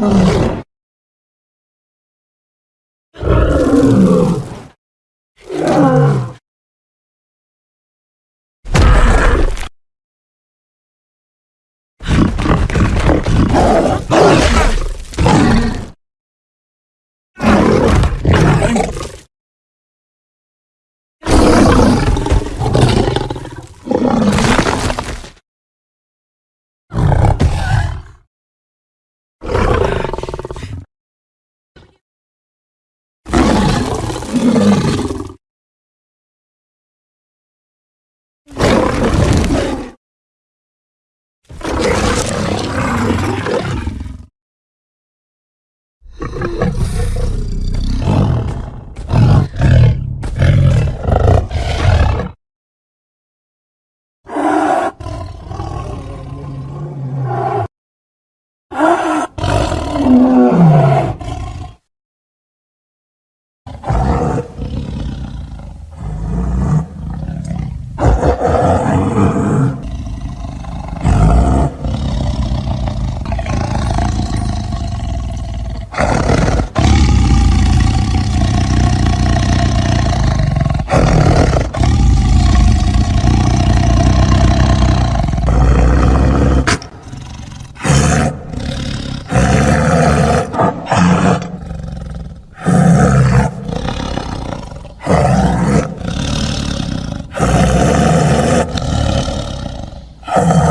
You you